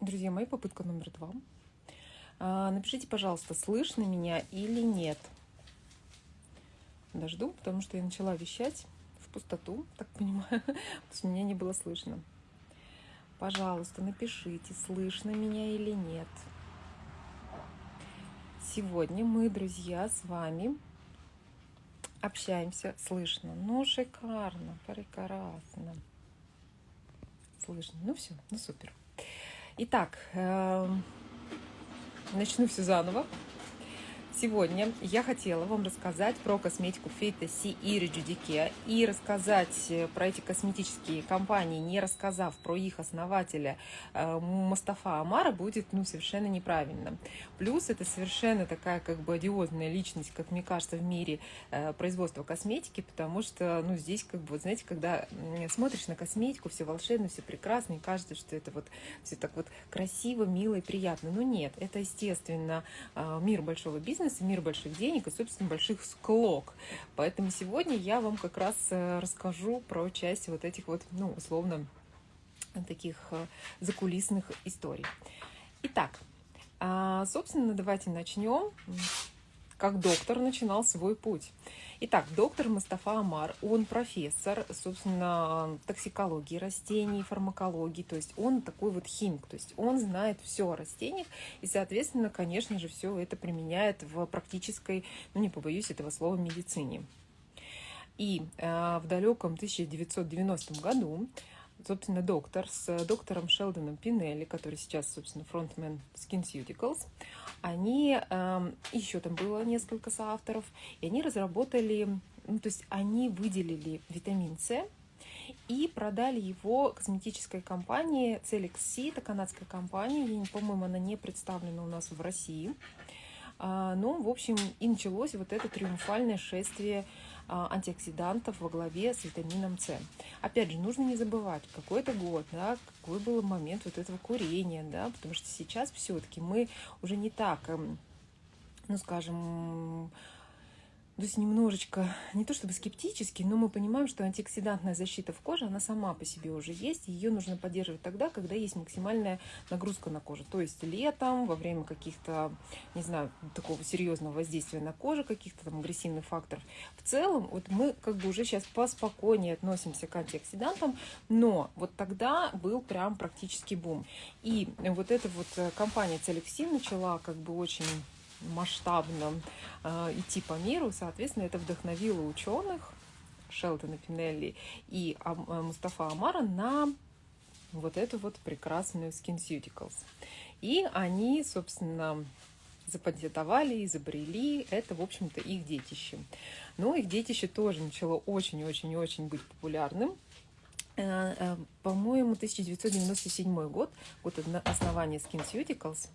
Друзья мои, попытка номер два. А, напишите, пожалуйста, слышно меня или нет. Дожду, потому что я начала вещать в пустоту, так понимаю, потому что меня не было слышно. Пожалуйста, напишите, слышно меня или нет. Сегодня мы, друзья, с вами общаемся. Слышно. Ну, шикарно, прекрасно. Слышно. Ну все, ну супер. Итак, эм, начну все заново. Сегодня я хотела вам рассказать про косметику Фейта Си и Реджудике и рассказать э, про эти косметические компании, не рассказав про их основателя э, Мустафа Амара, будет ну, совершенно неправильно. Плюс это совершенно такая как бы одиозная личность, как мне кажется, в мире э, производства косметики, потому что ну, здесь как бы, вот, знаете, когда смотришь на косметику, все волшебно, все прекрасно, и кажется, что это вот все так вот красиво, мило и приятно. Но нет, это, естественно, мир большого бизнеса, бизнес, мир больших денег и, собственно, больших склок. Поэтому сегодня я вам как раз э, расскажу про часть вот этих вот, ну, условно, таких э, закулисных историй. Итак, а, собственно, давайте начнем как доктор начинал свой путь. Итак, доктор Мустафа Амар, он профессор, собственно, токсикологии растений, фармакологии, то есть он такой вот химик, то есть он знает все о растениях и, соответственно, конечно же, все это применяет в практической, ну не побоюсь этого слова, медицине. И э, в далеком 1990 году собственно, доктор с доктором Шелдоном Пинелли, который сейчас, собственно, фронтмен SkinCeuticals, они, э, еще там было несколько соавторов, и они разработали, ну, то есть они выделили витамин С и продали его косметической компании Celix C, это канадская компания, по-моему, она не представлена у нас в России. А, ну, в общем, и началось вот это триумфальное шествие антиоксидантов во главе с витамином С. Опять же, нужно не забывать, какой это год, да, какой был момент вот этого курения, да, потому что сейчас все-таки мы уже не так, эм, ну, скажем, то есть немножечко, не то чтобы скептически, но мы понимаем, что антиоксидантная защита в коже, она сама по себе уже есть. Ее нужно поддерживать тогда, когда есть максимальная нагрузка на кожу. То есть летом, во время каких-то, не знаю, такого серьезного воздействия на кожу, каких-то там агрессивных факторов. В целом, вот мы как бы уже сейчас поспокойнее относимся к антиоксидантам, но вот тогда был прям практически бум. И вот эта вот э, компания Целексин начала как бы очень масштабно э, идти по миру, соответственно, это вдохновило ученых Шелтона Пинелли и а, Мустафа Амара на вот эту вот прекрасную SkinCeuticals. И они, собственно, запатентовали, изобрели. Это, в общем-то, их детище. Но их детище тоже начало очень-очень-очень быть популярным. Э, э, по-моему, 1997 год, год основания SkinCeuticals.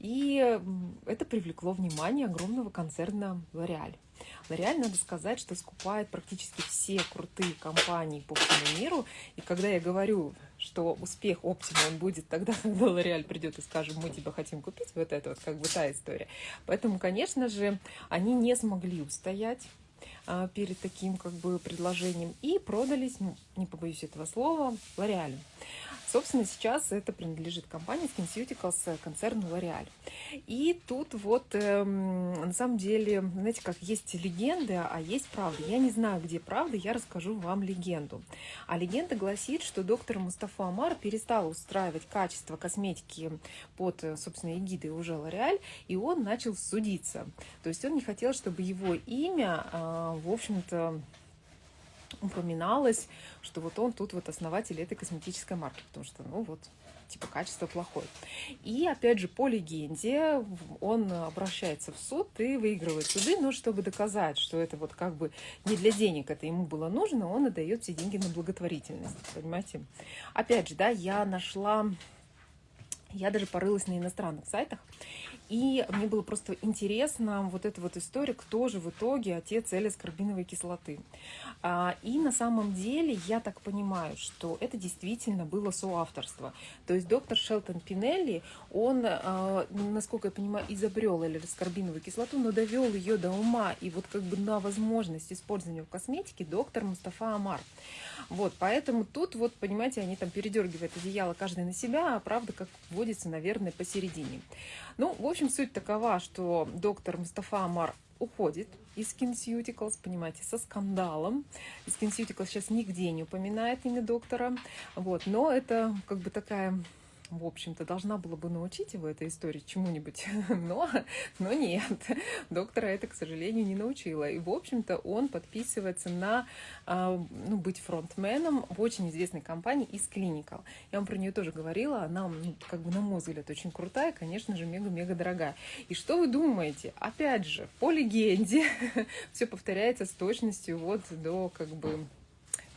И это привлекло внимание огромного концерна L'Oreal. L'Oreal, надо сказать, что скупает практически все крутые компании по всему миру. И когда я говорю, что успех Optima будет тогда, когда L'Oreal придет и скажет, мы тебя хотим купить, вот это вот как бы та история. Поэтому, конечно же, они не смогли устоять а, перед таким как бы предложением и продались, не побоюсь этого слова, L'Oreal. Собственно, сейчас это принадлежит компании SkinCeuticals, э, концерну L'Oreal. И тут вот, эм, на самом деле, знаете, как есть легенды, а есть правда. Я не знаю, где правда, я расскажу вам легенду. А легенда гласит, что доктор Мустафа Амар перестал устраивать качество косметики под, э, собственно, эгидой уже L'Oreal, и он начал судиться. То есть он не хотел, чтобы его имя, э, в общем-то, упоминалось, что вот он тут вот основатель этой косметической марки, потому что, ну вот, типа качество плохое. И опять же, по легенде, он обращается в суд и выигрывает суды, но чтобы доказать, что это вот как бы не для денег это ему было нужно, он отдает все деньги на благотворительность, понимаете? Опять же, да, я нашла, я даже порылась на иностранных сайтах, И мне было просто интересно вот эта вот история, кто же в итоге отец L-аскорбиновой кислоты. А, и на самом деле я так понимаю, что это действительно было соавторство. То есть доктор Шелтон Пинелли, он, а, насколько я понимаю, изобрел L-аскорбиновую кислоту, но довел ее до ума и вот как бы на возможность использования в косметике доктор Мустафа Амар. Вот, поэтому тут вот, понимаете, они там передергивают одеяло каждый на себя, а правда, как водится, наверное, посередине. Ну, в общем, суть такова, что доктор Мустафа Амар уходит из SkinCeuticals, понимаете, со скандалом. SkinCeuticals сейчас нигде не упоминает имя доктора, вот, но это как бы такая в общем-то, должна была бы научить его этой истории чему-нибудь, но, но нет, доктора это, к сожалению, не научила. И, в общем-то, он подписывается на, а, ну, быть фронтменом в очень известной компании из Clinical. Я вам про нее тоже говорила, она, ну, как бы, на мой взгляд, очень крутая, конечно же, мега-мега дорогая. И что вы думаете? Опять же, по легенде, все повторяется с точностью вот до, как бы,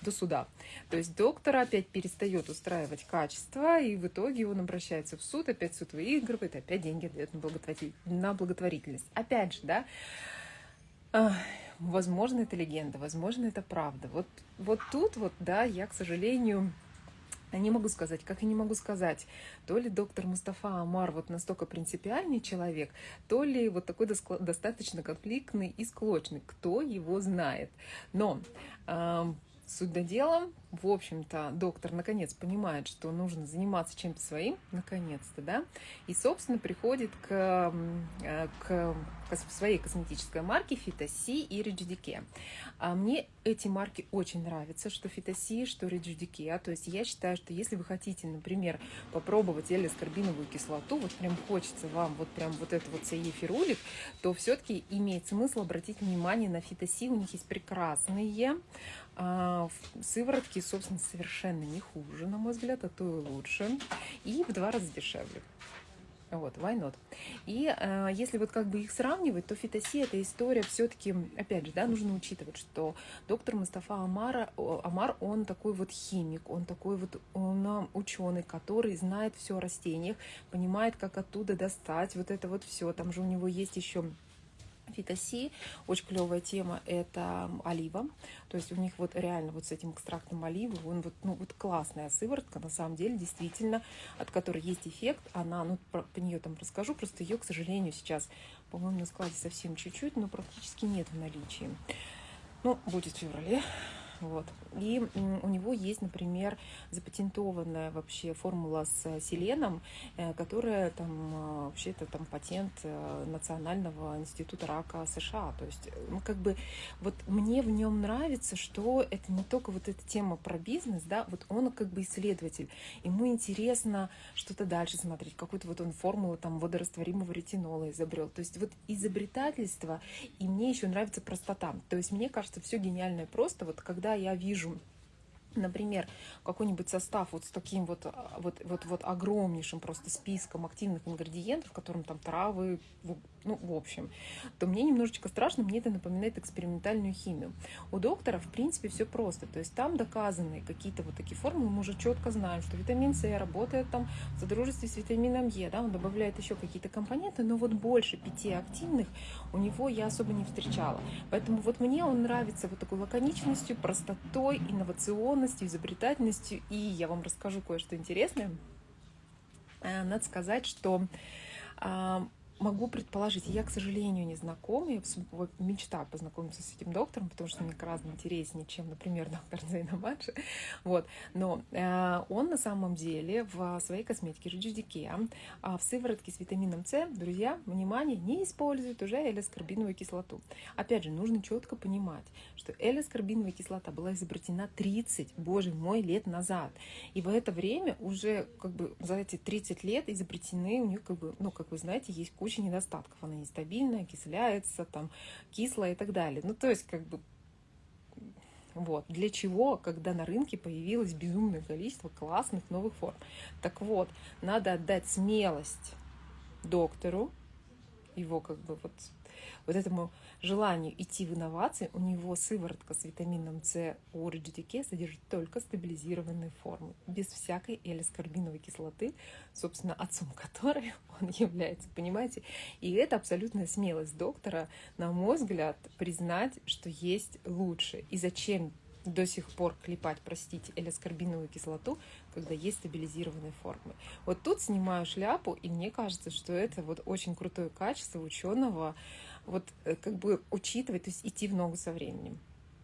до суда. То есть доктор опять перестает устраивать качество, и в итоге он обращается в суд, опять суд выигрывает, опять деньги дает на, благотворитель... на благотворительность. Опять же, да, возможно, это легенда, возможно, это правда. Вот, вот тут вот, да, я, к сожалению, не могу сказать, как и не могу сказать, то ли доктор Мустафа Амар вот настолько принципиальный человек, то ли вот такой достаточно конфликтный и склочный, кто его знает. Но Суть до в общем-то, доктор наконец понимает, что нужно заниматься чем-то своим, наконец-то, да, и, собственно, приходит к, э, к своей косметической марке Фитоси и Риджидике. А мне эти марки очень нравятся, что Фитоси, что Риджидике. То есть я считаю, что если вы хотите, например, попробовать L-аскорбиновую кислоту, вот прям хочется вам вот прям вот это вот саефирулик, то все-таки имеет смысл обратить внимание на Фитоси. У них есть прекрасные а, сыворотки, собственно, совершенно не хуже, на мой взгляд, а то и лучше. И в два раза дешевле. Вот, why not? И э, если вот как бы их сравнивать, то фитоси эта история все-таки, опять же, да, нужно учитывать, что доктор Мустафа Амара, Амар, он такой вот химик, он такой вот он ученый, который знает все о растениях, понимает, как оттуда достать вот это вот все. Там же у него есть еще Фитоси, очень клевая тема, это олива, то есть у них вот реально вот с этим экстрактом оливы, он вот, ну, вот классная сыворотка, на самом деле, действительно, от которой есть эффект, она, ну, про, по нее там расскажу, просто ее, к сожалению, сейчас, по-моему, на складе совсем чуть-чуть, но практически нет в наличии. Ну, будет в феврале, вот. И у него есть, например, запатентованная вообще формула с селеном, э, которая там э, вообще это там патент э, Национального института рака США. То есть, ну, как бы, вот мне в нем нравится, что это не только вот эта тема про бизнес, да, вот он как бы исследователь. Ему интересно что-то дальше смотреть, какую-то вот он формулу там водорастворимого ретинола изобрел. То есть вот изобретательство, и мне еще нравится простота. То есть мне кажется, все гениальное просто, вот когда я вижу например, какой-нибудь состав вот с таким вот, вот, вот, вот огромнейшим просто списком активных ингредиентов, в котором там травы, ну, в общем, то мне немножечко страшно, мне это напоминает экспериментальную химию. У доктора, в принципе, все просто. То есть там доказаны какие-то вот такие формулы, мы уже четко знаем, что витамин С работает там в содружестве с витамином Е, да, он добавляет еще какие-то компоненты, но вот больше пяти активных у него я особо не встречала. Поэтому вот мне он нравится вот такой лаконичностью, простотой, инновационностью, изобретательностью. И я вам расскажу кое-что интересное. Э, надо сказать, что а, могу предположить, я, к сожалению, не знакома, я вот, мечтаю познакомиться с этим доктором, потому что мне гораздо интереснее, чем, например, доктор Зейна Маджи, вот, но э, он на самом деле в своей косметике Жиджидике э, в сыворотке с витамином С, друзья, внимание, не использует уже элескорбиновую кислоту. Опять же, нужно четко понимать, что элескорбиновая кислота была изобретена 30, боже мой, лет назад, и в это время уже, как бы, за эти 30 лет изобретены у них, как бы, ну, как вы знаете, есть куча недостатков. Она нестабильная, окисляется, там, кислая и так далее. Ну, то есть, как бы, вот. Для чего, когда на рынке появилось безумное количество классных новых форм? Так вот, надо отдать смелость доктору, его как бы вот вот этому желанию идти в инновации, у него сыворотка с витамином С у Rejudique содержит только стабилизированные формы, без всякой элискарбиновой кислоты, собственно, отцом которой он является, понимаете? И это абсолютная смелость доктора, на мой взгляд, признать, что есть лучше. И зачем до сих пор клепать, простите, элескарбиновую кислоту, когда есть стабилизированные формы. Вот тут снимаю шляпу, и мне кажется, что это вот очень крутое качество ученого, вот э, как бы учитывать, то есть идти в ногу со временем.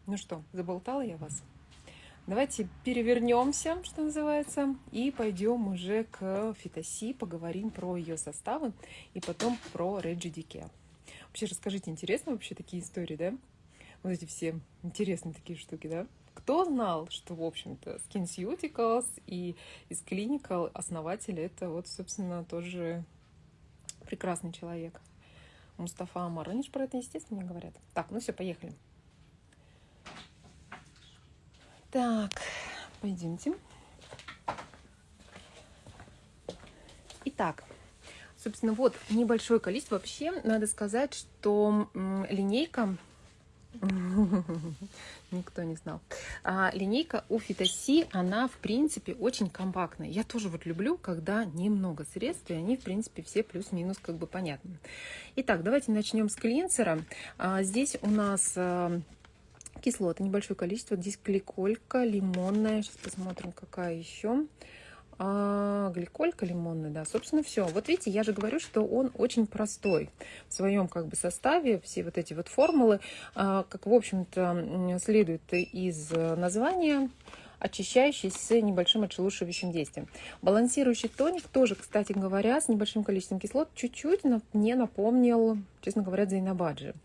Ну что, заболтала я вас? Давайте перевернемся, что называется, и пойдем уже к фитоси, поговорим про ее составы и потом про Реджи Дике. Вообще расскажите, интересно вообще такие истории, да? Вот эти все интересные такие штуки, да? Кто знал, что, в общем-то, SkinCeuticals и из Clinical основатель это вот, собственно, тоже прекрасный человек. Мустафа Амар. Они же про это, естественно, говорят. Так, ну все, поехали. Так, пойдемте. Итак, собственно, вот небольшое количество. Вообще, надо сказать, что линейка Никто не знал. А, линейка у Фитоси, она, в принципе, очень компактная. Я тоже вот люблю, когда немного средств, и они, в принципе, все плюс-минус как бы понятны. Итак, давайте начнем с клинсера. А, здесь у нас а, кислоты, небольшое количество. Здесь гликолька, лимонная. Сейчас посмотрим, какая еще а, гликолька лимонная, да, собственно, все. Вот видите, я же говорю, что он очень простой в своем как бы составе, все вот эти вот формулы, а, как, в общем-то, следует из названия, очищающий с небольшим отшелушивающим действием. Балансирующий тоник тоже, кстати говоря, с небольшим количеством кислот чуть-чуть мне напомнил, честно говоря, Зайнабаджи.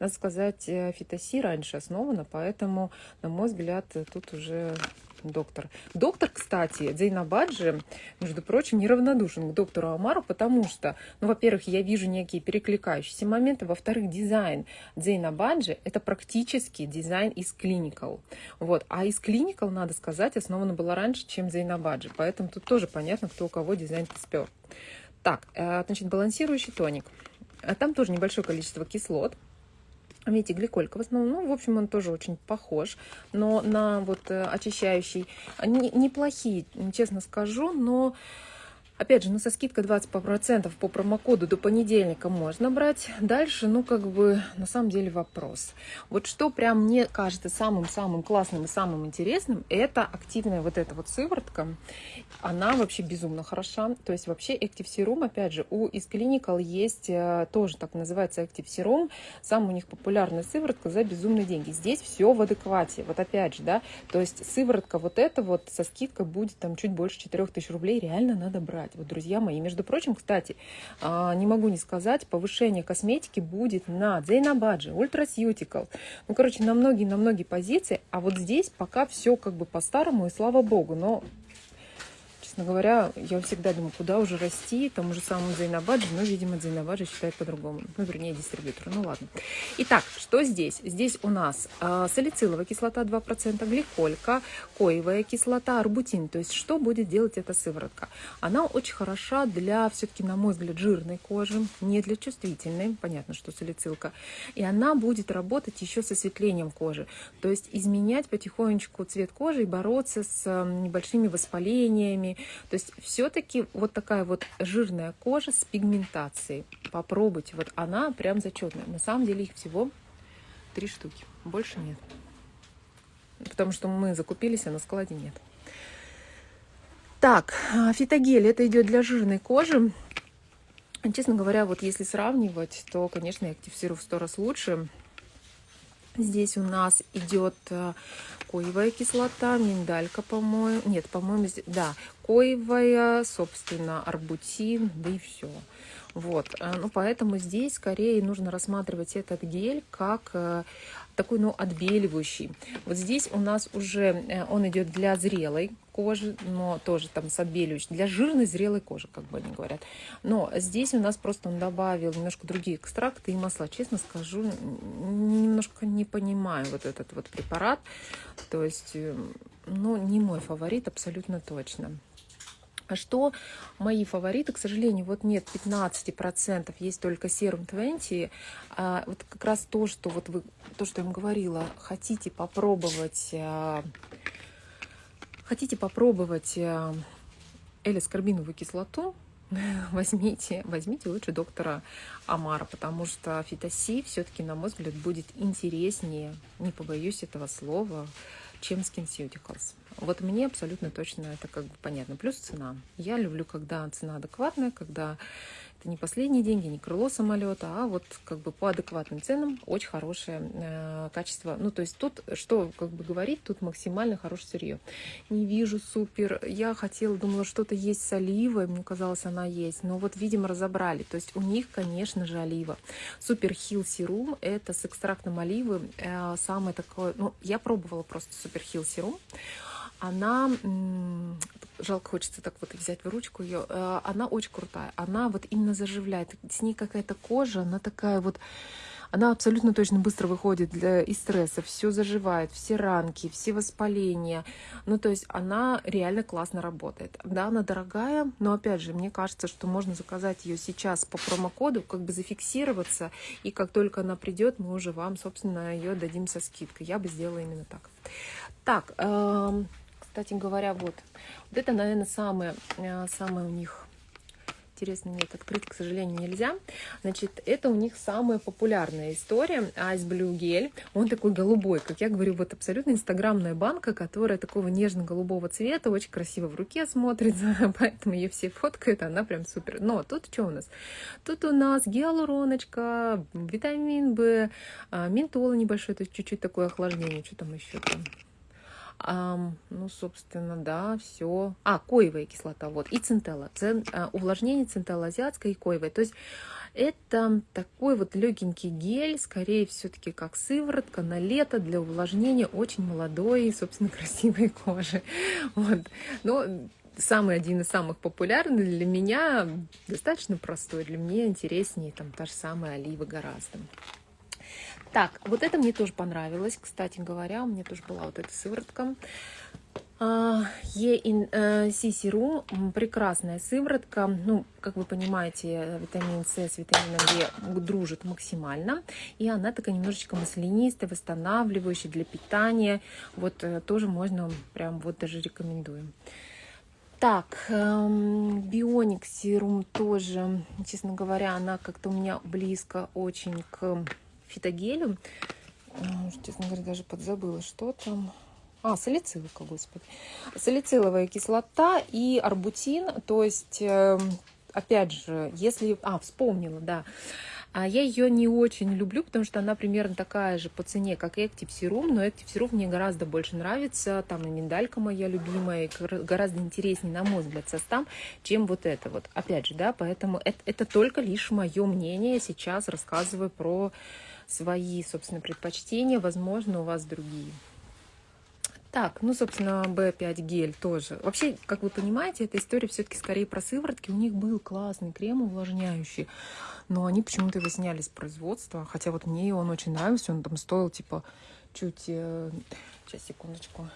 Надо сказать, э, фитоси раньше основана, поэтому, на мой взгляд, тут уже доктор. Доктор, кстати, Дзейнабаджи, между прочим, неравнодушен к доктору Амару, потому что, ну, во-первых, я вижу некие перекликающиеся моменты, во-вторых, дизайн Дзейнабаджи – это практически дизайн из Clinical. Вот. А из Clinical, надо сказать, основана была раньше, чем Дзейнабаджи, поэтому тут тоже понятно, кто у кого дизайн-то спер. Так, э, значит, балансирующий тоник. А там тоже небольшое количество кислот, Видите, гликолька в основном, ну, в общем, он тоже очень похож, но на вот э, очищающий, неплохие, честно скажу, но Опять же, ну, со скидкой 20% по промокоду до понедельника можно брать. Дальше, ну, как бы, на самом деле вопрос. Вот что прям мне кажется самым-самым классным и самым интересным, это активная вот эта вот сыворотка. Она вообще безумно хороша. То есть вообще Active Serum, опять же, у из Clinical есть э, тоже так называется Active Serum. Сам у них популярная сыворотка за безумные деньги. Здесь все в адеквате. Вот опять же, да, то есть сыворотка вот эта вот со скидкой будет там чуть больше 4000 рублей. Реально надо брать сказать. Вот, друзья мои, между прочим, кстати, а, не могу не сказать, повышение косметики будет на Зейнабаджи, Ультрасьютикал. Ну, короче, на многие, на многие позиции. А вот здесь пока все как бы по-старому, и слава богу. Но честно говоря, я всегда думаю, куда уже расти, тому же самому Зайнабаджи, но, видимо, Зайнабаджи считает по-другому. Ну, вернее, дистрибьютор. Ну, ладно. Итак, что здесь? Здесь у нас э, салициловая кислота 2%, гликолька, коевая кислота, арбутин. То есть, что будет делать эта сыворотка? Она очень хороша для, все-таки, на мой взгляд, жирной кожи, не для чувствительной. Понятно, что салицилка. И она будет работать еще с осветлением кожи. То есть, изменять потихонечку цвет кожи и бороться с небольшими воспалениями, то есть все-таки вот такая вот жирная кожа с пигментацией. Попробуйте, вот она прям зачетная. На самом деле их всего три штуки, больше нет. Потому что мы закупились, а на складе нет. Так, а, фитогель, это идет для жирной кожи. Честно говоря, вот если сравнивать, то, конечно, я активирую в сто раз лучше. Здесь у нас идет э, коевая кислота, миндалька, по-моему. Нет, по-моему, да, коевая, собственно, арбутин, да и все. Вот, э, ну, поэтому здесь скорее нужно рассматривать этот гель как э, такой, ну, отбеливающий. Вот здесь у нас уже э, он идет для зрелой кожи, но тоже там с отбеливающим, для жирной зрелой кожи, как бы они говорят. Но здесь у нас просто он добавил немножко другие экстракты и масла. Честно скажу, немножко не понимаю вот этот вот препарат. То есть, ну, не мой фаворит абсолютно точно. Что мои фавориты, к сожалению, вот нет 15%, есть только Serum 20. А вот как раз то, что вот вы, то, что я вам говорила, хотите попробовать, а, хотите попробовать а, элискарбиновую кислоту, возьмите, возьмите лучше доктора Амара, потому что фитоси все-таки, на мой взгляд, будет интереснее, не побоюсь этого слова, чем SkinCeuticals. Вот мне абсолютно точно это как бы понятно. Плюс цена. Я люблю, когда цена адекватная, когда это не последние деньги, не крыло самолета, а вот как бы по адекватным ценам очень хорошее э, качество. Ну, то есть тут, что как бы говорить, тут максимально хорошее сырье. Не вижу супер. Я хотела, думала, что-то есть с оливой, мне казалось, она есть. Но вот, видимо, разобрали. То есть у них, конечно же, олива. Супер Хилл Серум, это с экстрактом оливы. Э, самое такое, ну, я пробовала просто Супер Хилл Серум она, жалко хочется так вот взять в ручку ее, э, она очень крутая. Она вот именно заживляет. С ней какая-то кожа, она такая вот, она абсолютно точно быстро выходит для, из стресса, все заживает, все ранки, все воспаления. Ну, то есть она реально классно работает. Да, она дорогая, но опять же, мне кажется, что можно заказать ее сейчас по промокоду, как бы зафиксироваться, и как только она придет, мы уже вам, собственно, ее дадим со скидкой. Я бы сделала именно так. Так, эм, кстати говоря, вот. Вот это, наверное, самое, э, самое у них интересно, нет, открыть, к сожалению, нельзя. Значит, это у них самая популярная история. Ice Blue Gel. Он такой голубой, как я говорю, вот абсолютно инстаграмная банка, которая такого нежно-голубого цвета, очень красиво в руке смотрится, поэтому ее все фоткают, она прям супер. Но тут что у нас? Тут у нас гиалуроночка, витамин В, а, ментол небольшой, то есть чуть-чуть такое охлаждение, что там еще там а, ну, собственно, да, все. А, коевая кислота, вот, и центелла. Цен, а, увлажнение центелла азиатская и коевая. То есть это такой вот легенький гель, скорее все-таки как сыворотка на лето для увлажнения очень молодой и, собственно, красивой кожи. Вот. Но самый один из самых популярных для меня, достаточно простой, для меня интереснее там та же самая олива гораздо. Так, вот это мне тоже понравилось, кстати говоря, у меня тоже была вот эта сыворотка. ENC серум, прекрасная сыворотка. Ну, как вы понимаете, витамин С с витамином Е дружит максимально. И она такая немножечко маслянистая, восстанавливающая для питания. Вот э, тоже можно, прям вот даже рекомендуем. Так, эм, бионик серум тоже, честно говоря, она как-то у меня близко очень к фитогелем. Честно говоря, даже подзабыла, что там. А, салициловка, господи. Салициловая кислота и арбутин. То есть, эм, опять же, если... А, вспомнила, да. А я ее не очень люблю, потому что она примерно такая же по цене, как Active Serum, но Active Serum мне гораздо больше нравится, там и миндалька моя любимая, гораздо интереснее, на мой взгляд, состав, чем вот это вот. Опять же, да, поэтому это, это только лишь мое мнение, сейчас рассказываю про свои, собственно, предпочтения, возможно, у вас другие. Так, ну, собственно, B5 гель тоже. Вообще, как вы понимаете, эта история все-таки скорее про сыворотки. У них был классный крем увлажняющий, но они почему-то его сняли с производства. Хотя вот мне он очень нравился, он там стоил, типа, чуть... Э, сейчас, секундочку.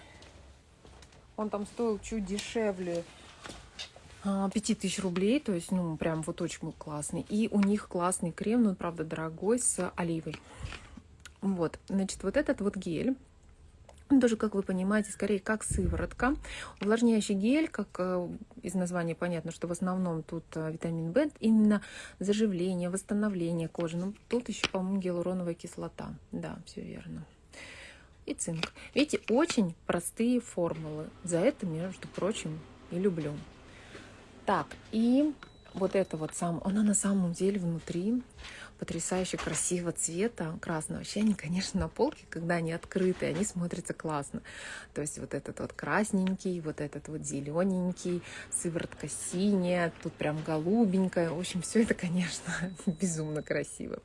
Он там стоил чуть дешевле 5000 а, рублей, то есть, ну, прям вот очень классный. И у них классный крем, но, правда, дорогой, с оливой. Вот, значит, вот этот вот гель, он тоже, как вы понимаете, скорее как сыворотка. Увлажняющий гель, как э, из названия понятно, что в основном тут э, витамин В, именно заживление, восстановление кожи. Ну, тут еще, по-моему, гиалуроновая кислота. Да, все верно. И цинк. Видите, очень простые формулы. За это, между прочим, и люблю. Так, и вот это вот сам, она на самом деле внутри потрясающе красивого цвета, красного. Вообще они, конечно, на полке, когда они открыты, они смотрятся классно. То есть вот этот вот красненький, вот этот вот зелененький, сыворотка синяя, тут прям голубенькая. В общем, все это, конечно, безумно красиво.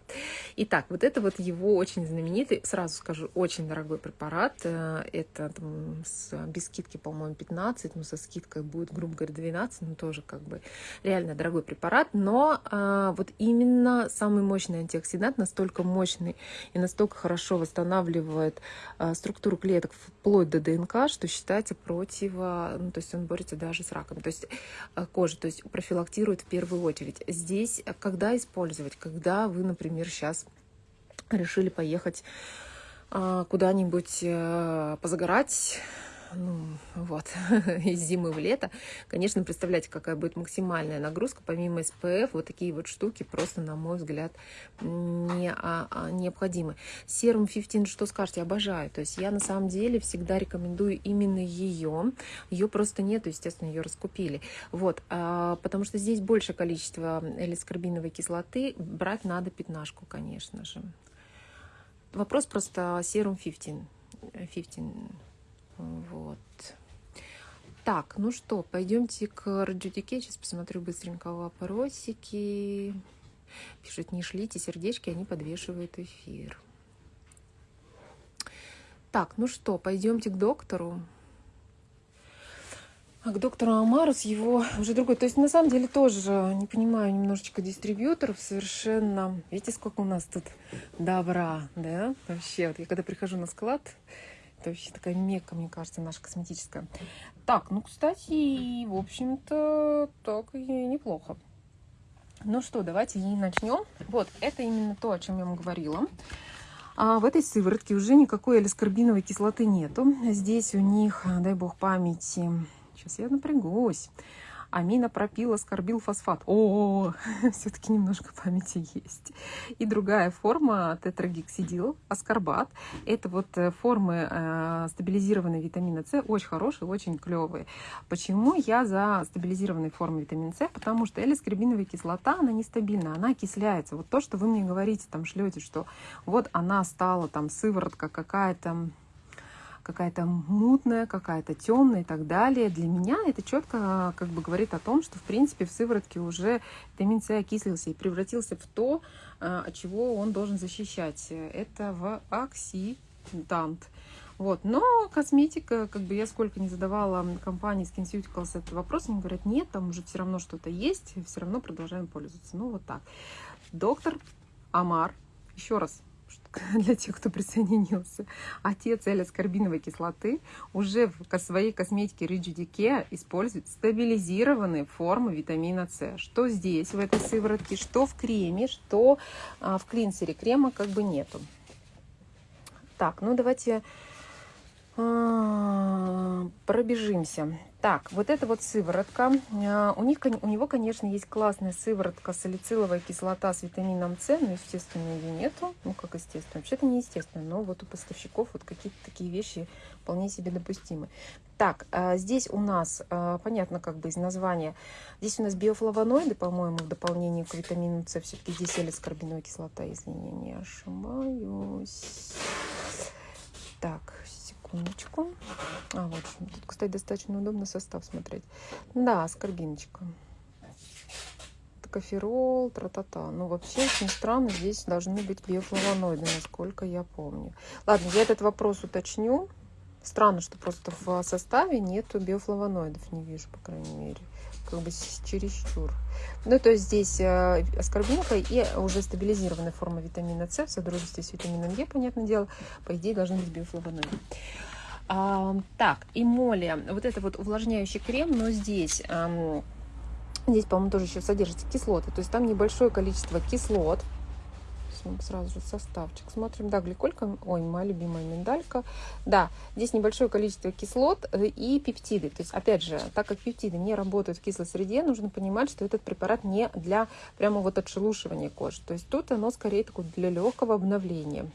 Итак, вот это вот его очень знаменитый, сразу скажу, очень дорогой препарат. Э, это там, с, без скидки, по-моему, 15, но со скидкой будет, грубо говоря, 12, но тоже как бы реально дорогой препарат, но а, вот именно самый мощный антиоксидант, настолько мощный и настолько хорошо восстанавливает а, структуру клеток вплоть до ДНК, что считается противо, ну, то есть он борется даже с раком, то есть а, кожи, то есть профилактирует в первую очередь. Здесь когда использовать? Когда вы, например, сейчас решили поехать а, куда-нибудь а, позагорать, ну, вот, из зимы в лето, конечно, представляете, какая будет максимальная нагрузка, помимо СПФ, вот такие вот штуки просто, на мой взгляд, не, а, а, необходимы. Серум 15, что скажете, обожаю, то есть я на самом деле всегда рекомендую именно ее, ее просто нету, естественно, ее раскупили, вот, а, потому что здесь больше количество элискарбиновой кислоты, брать надо пятнашку, конечно же. Вопрос просто серум 15, 15 вот. Так, ну что, пойдемте к Раджудике. Сейчас посмотрю быстренько вопросики. Пишут, не шлите сердечки, они подвешивают эфир. Так, ну что, пойдемте к доктору. А к доктору Амару с его уже другой. То есть на самом деле тоже не понимаю немножечко дистрибьюторов совершенно. Видите, сколько у нас тут добра, да? Вообще, вот я когда прихожу на склад, это вообще такая мекка, мне кажется, наша косметическая. Так, ну, кстати, в общем-то, так и неплохо. Ну что, давайте и начнем. Вот, это именно то, о чем я вам говорила. А в этой сыворотке уже никакой элискарбиновой кислоты нету. Здесь у них, дай бог памяти, сейчас я напрягусь, аминопропил аскорбил фосфат. О, все-таки немножко памяти есть. И другая форма тетрагексидил аскорбат. Это вот э, формы э, стабилизированной витамина С, очень хорошие, очень клевые. Почему я за стабилизированные формы витамина С? Потому что элискарбиновая кислота, она нестабильна, она окисляется. Вот то, что вы мне говорите, там шлете, что вот она стала там сыворотка какая-то какая-то мутная, какая-то темная и так далее. Для меня это четко как бы говорит о том, что в принципе в сыворотке уже витамин С окислился и превратился в то, а, от чего он должен защищать. Это в оксидант. Вот. Но косметика, как бы я сколько не задавала компании SkinCeuticals этот вопрос, они говорят, нет, там уже все равно что-то есть, все равно продолжаем пользоваться. Ну вот так. Доктор Амар, еще раз, для тех, кто присоединился, отец L-аскорбиновой кислоты уже в своей косметике Rigid использует стабилизированные формы витамина С. Что здесь, в этой сыворотке, что в креме, что а, в клинсере. Крема как бы нету. Так, ну давайте а, пробежимся. Так, вот эта вот сыворотка. А, у, них, у него, конечно, есть классная сыворотка салициловая кислота с витамином С, но, естественно, ее нету. Ну, как естественно. Вообще-то не естественно, но вот у поставщиков вот какие-то такие вещи вполне себе допустимы. Так, а, здесь у нас, понятно, как бы из названия, здесь у нас биофлавоноиды, по-моему, в дополнение к витамину С. Все-таки здесь элискарбиновая кислота, если не ошибаюсь. Так, секундочку. А, вот, тут, кстати, достаточно удобно состав смотреть. Да, аскорбиночка. Коферол, тра-та-та. Ну, вообще, очень странно, здесь должны быть биофлавоноиды, насколько я помню. Ладно, я этот вопрос уточню. Странно, что просто в составе нету биофлавоноидов, не вижу, по крайней мере как бы чересчур. Ну, то есть здесь э, аскорбинка и уже стабилизированная форма витамина С в содружестве с витамином Е, понятное дело, по идее должны быть биофлавоноиды. А, так, и моли. Вот это вот увлажняющий крем, но здесь... Здесь, по-моему, тоже еще содержится кислоты. То есть там небольшое количество кислот, сразу же составчик. Смотрим, да, гликолька, ой, моя любимая миндалька. Да, здесь небольшое количество кислот э, и пептиды. То есть, опять же, так как пептиды не работают в кислой среде, нужно понимать, что этот препарат не для прямо вот отшелушивания кожи. То есть тут оно скорее такое для легкого обновления.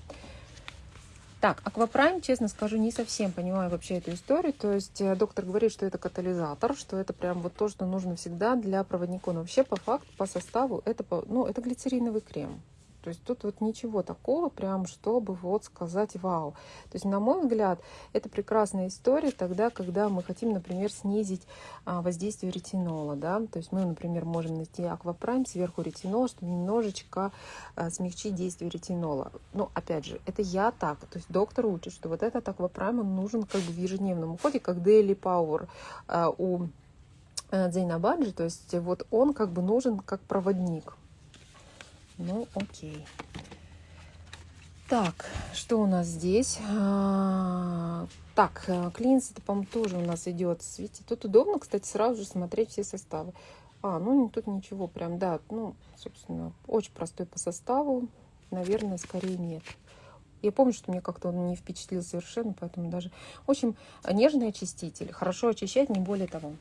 Так, аквапрайм, честно скажу, не совсем понимаю вообще эту историю. То есть э, доктор говорит, что это катализатор, что это прям вот то, что нужно всегда для проводников. Но вообще по факту, по составу, это, ну, это глицериновый крем. То есть тут вот ничего такого, прям, чтобы вот сказать вау. То есть, на мой взгляд, это прекрасная история тогда, когда мы хотим, например, снизить а, воздействие ретинола. Да? То есть мы, например, можем найти аквапрайм сверху ретинола, чтобы немножечко а, смягчить действие ретинола. Но, опять же, это я так. То есть доктор учит, что вот этот аквапрайм, он нужен как бы в ежедневном уходе, как Daily Power а, у Дзейнабаджи, то есть вот он как бы нужен как проводник. Ну, окей. Так, что у нас здесь? А, так, э, клинс, это, по-моему, тоже у нас идет. Видите, тут удобно, кстати, сразу же смотреть все составы. А, ну тут ничего прям, да, ну, собственно, очень простой по составу. Наверное, скорее нет. Я помню, что мне как-то он не впечатлил совершенно, поэтому даже... В общем, нежный очиститель. Хорошо очищать, не более того.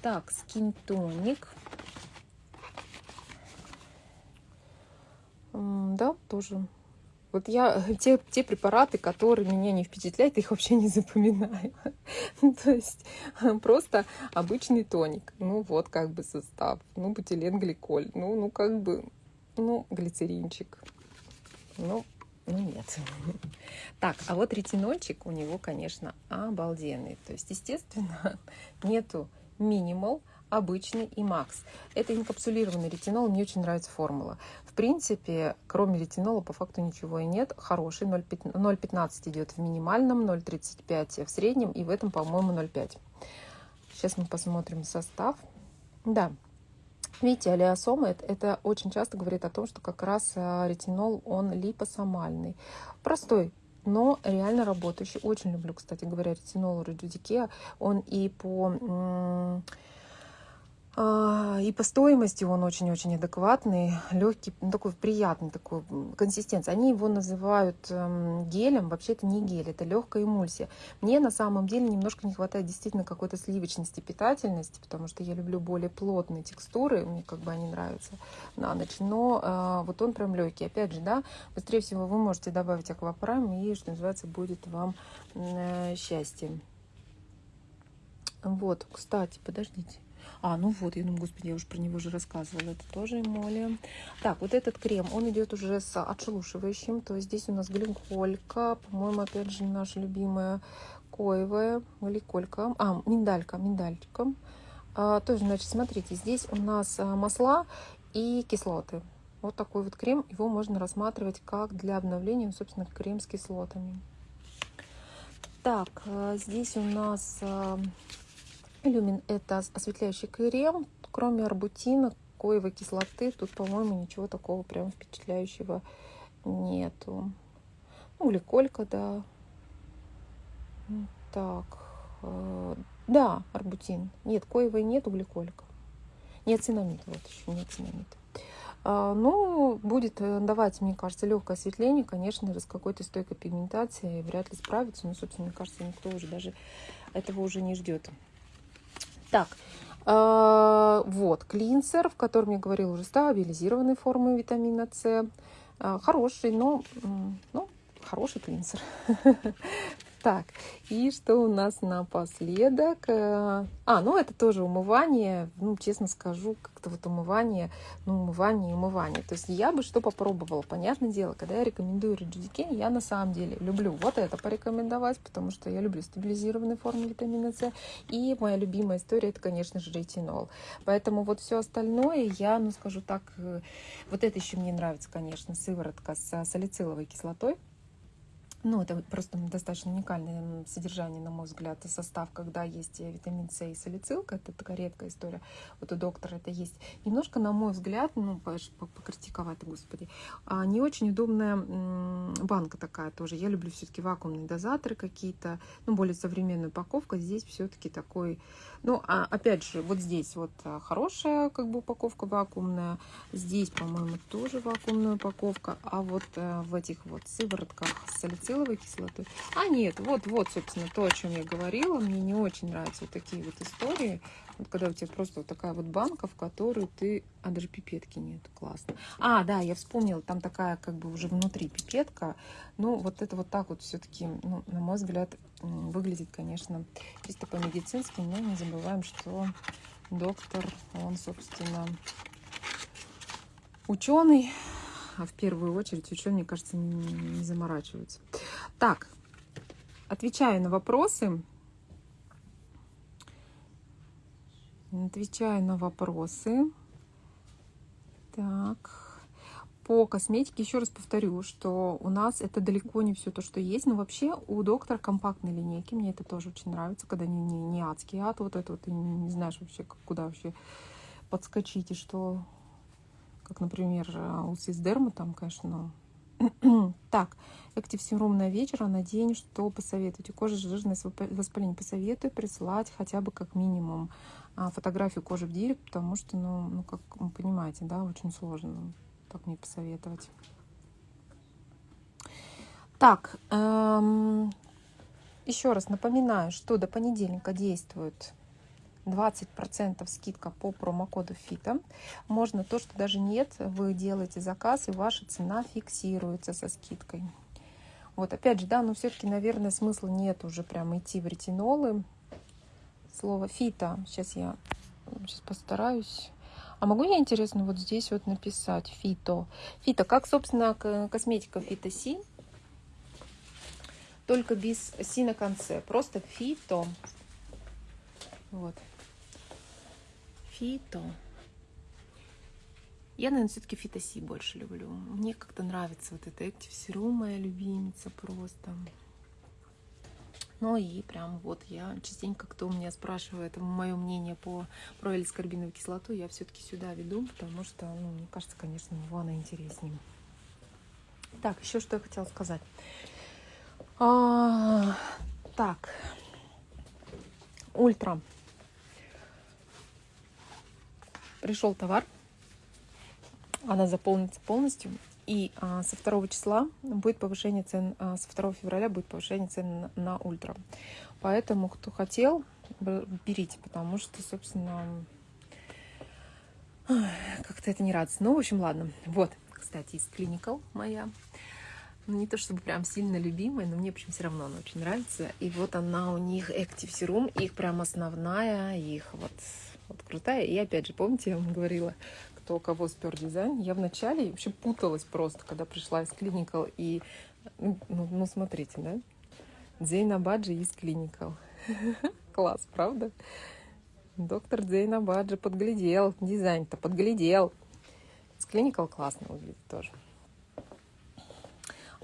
Так, скинтоник. Да, тоже. Вот я те, те препараты, которые меня не впечатляют, их вообще не запоминаю. То есть просто обычный тоник. Ну вот как бы состав. Ну, бутиленгликоль. Ну, ну как бы, ну, глицеринчик. Ну, ну нет. Так, а вот ретинольчик у него, конечно, обалденный. То есть, естественно, нету минимал, обычный и макс. Это инкапсулированный ретинол, мне очень нравится формула. В принципе, кроме ретинола по факту ничего и нет. Хороший 0,15 идет в минимальном, 0,35 в среднем и в этом, по-моему, 0,5. Сейчас мы посмотрим состав. Да, Видите, алиосомы это, это очень часто говорит о том, что как раз а, ретинол, он липосомальный. Простой, но реально работающий. Очень люблю, кстати говоря, ретинол Редюдикеа. Он и по и по стоимости он очень-очень адекватный, легкий, ну, такой приятный такой консистенции. Они его называют эм, гелем, вообще это не гель, это легкая эмульсия. Мне на самом деле немножко не хватает действительно какой-то сливочности, питательности, потому что я люблю более плотные текстуры, мне как бы они нравятся на ночь. Но э, вот он прям легкий. Опять же, да, быстрее всего вы можете добавить аквапрайм и, что называется, будет вам э, счастье. Вот, кстати, подождите. А, ну вот, я думаю, господи, я уже про него уже рассказывала. Это тоже эмолия. Так, вот этот крем, он идет уже с отшелушивающим. То есть здесь у нас гликолька, по-моему, опять же, наша любимая коевая гликолька. А, миндалька, миндалька. А, тоже, значит, смотрите, здесь у нас а, масла и кислоты. Вот такой вот крем. Его можно рассматривать как для обновления, собственно, крем с кислотами. Так, а, здесь у нас а, Люмин это осветляющий крем, кроме арбутина, коевой кислоты, тут, по-моему, ничего такого прям впечатляющего нету. Ну, гликолька, да. Так, э, да, арбутин. Нет, коевой нету, гликолька. Нет, цинамид, вот еще, нет цинамид. А, ну, будет э, давать, мне кажется, легкое осветление, конечно, с какой-то стойкой пигментацией вряд ли справится. Но, собственно, мне кажется, никто уже даже этого уже не ждет. Так, э, вот, клинсер, в котором я говорила уже, стабилизированной формы витамина С. Э, хороший, но, ну, хороший клинсер. Так, и что у нас напоследок? Э, а, ну это тоже умывание, ну, честно скажу, как-то вот умывание, ну, умывание умывание. То есть я бы что попробовала, понятное дело, когда я рекомендую Реджидикен, я на самом деле люблю вот это порекомендовать, потому что я люблю стабилизированные формы витамина С, и моя любимая история, это, конечно же, ретинол. Поэтому вот все остальное я, ну, скажу так, э, вот это еще мне нравится, конечно, сыворотка с салициловой кислотой, ну, это просто достаточно уникальное содержание, на мой взгляд, состав, когда есть витамин С и салицилка. Это такая редкая история. Вот у доктора это есть. Немножко, на мой взгляд, ну, покритиковать, господи, а, не очень удобная банка такая тоже. Я люблю все-таки вакуумные дозаторы какие-то, ну, более современная упаковка. Здесь все-таки такой, ну, а, опять же, вот здесь вот а, хорошая как бы упаковка вакуумная. Здесь, по-моему, тоже вакуумная упаковка. А вот а, в этих вот сыворотках салицилка салициловой кислотой. А нет, вот, вот, собственно, то, о чем я говорила. Мне не очень нравятся вот такие вот истории. Вот когда у тебя просто вот такая вот банка, в которую ты... А, даже пипетки нет. Классно. А, да, я вспомнила, там такая как бы уже внутри пипетка. Ну, вот это вот так вот все-таки, ну, на мой взгляд, выглядит, конечно, чисто по-медицински, но не забываем, что доктор, он, собственно, ученый, а в первую очередь ученые, мне кажется, не, не заморачиваются. Так, отвечаю на вопросы. Отвечаю на вопросы. Так. по косметике еще раз повторю, что у нас это далеко не все то, что есть. Но вообще у доктора компактные линейки. Мне это тоже очень нравится, когда не, не, не адский ад. Вот это вот ты не, не знаешь вообще, куда вообще подскочить и что. Как, например, у Сисдерма там, конечно, так, актив серум на вечер, а на день что посоветуете? Кожа жирность, воспаление посоветую присылать хотя бы как минимум а, фотографию кожи в директ, потому что, ну, ну, как вы понимаете, да, очень сложно так мне посоветовать. Так, эм, еще раз напоминаю, что до понедельника действует 20% скидка по промокоду ФИТа. Можно то, что даже нет, вы делаете заказ, и ваша цена фиксируется со скидкой. Вот, опять же, да, но все-таки, наверное, смысла нет уже прям идти в ретинолы. Слово фита, сейчас я сейчас постараюсь а могу я, интересно, вот здесь вот написать фито? Фито, как, собственно, косметика фито си, только без си на конце. Просто фито. Вот. Фито. Я, наверное, все-таки фитоси больше люблю. Мне как-то нравится вот это Active моя любимица просто. Ну и прям вот я частенько, кто у меня спрашивает мое мнение по про элискарбиновую кислоту, я все-таки сюда веду, потому что, ну, мне кажется, конечно, его она интереснее. Так, еще что я хотела сказать. А, так, ультра. Пришел товар, она заполнится полностью. И а, со 2 числа будет повышение цен, а, со 2 февраля будет повышение цен на, на ультра. Поэтому, кто хотел, берите, потому что, собственно, как-то это не радостно. Ну, в общем, ладно. Вот, кстати, из Clinical моя. Ну, не то чтобы прям сильно любимая, но мне, в общем, все равно она очень нравится. И вот она у них Active Serum, их прям основная, их вот, вот крутая. И опять же, помните, я вам говорила, кто кого спер дизайн. Я вначале вообще путалась просто, когда пришла из Clinical. И, ну, ну, ну смотрите, да? Дзейна Баджи из Clinical. Класс, правда? Доктор Дзейна Баджи подглядел. Дизайн-то подглядел. С Clinical классно выглядит тоже.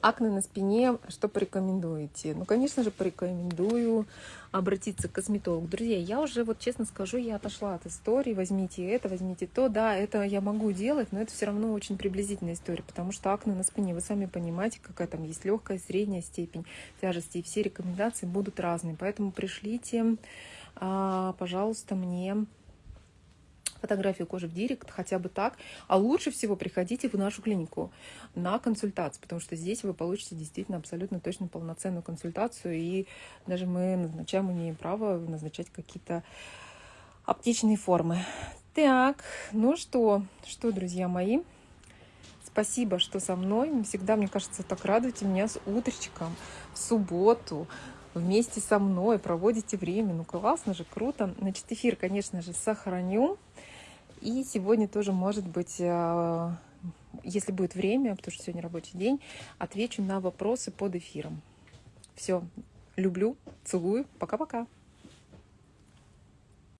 Акне на спине, что порекомендуете? Ну, конечно же, порекомендую обратиться к косметологу. Друзья, я уже, вот честно скажу, я отошла от истории, возьмите это, возьмите то. Да, это я могу делать, но это все равно очень приблизительная история, потому что акне на спине, вы сами понимаете, какая там есть легкая, средняя степень тяжести, и все рекомендации будут разные. Поэтому пришлите, а, пожалуйста, мне фотографию кожи в директ, хотя бы так. А лучше всего приходите в нашу клинику на консультацию, потому что здесь вы получите действительно абсолютно точно полноценную консультацию, и даже мы назначаем, имеем право назначать какие-то аптечные формы. Так, ну что, что, друзья мои, спасибо, что со мной. Всегда, мне кажется, так радуете меня с утречком в субботу вместе со мной, проводите время. Ну, классно же, круто. Значит, эфир, конечно же, сохраню. И сегодня тоже, может быть, э, если будет время, потому что сегодня рабочий день, отвечу на вопросы под эфиром. Все, люблю, целую, пока-пока.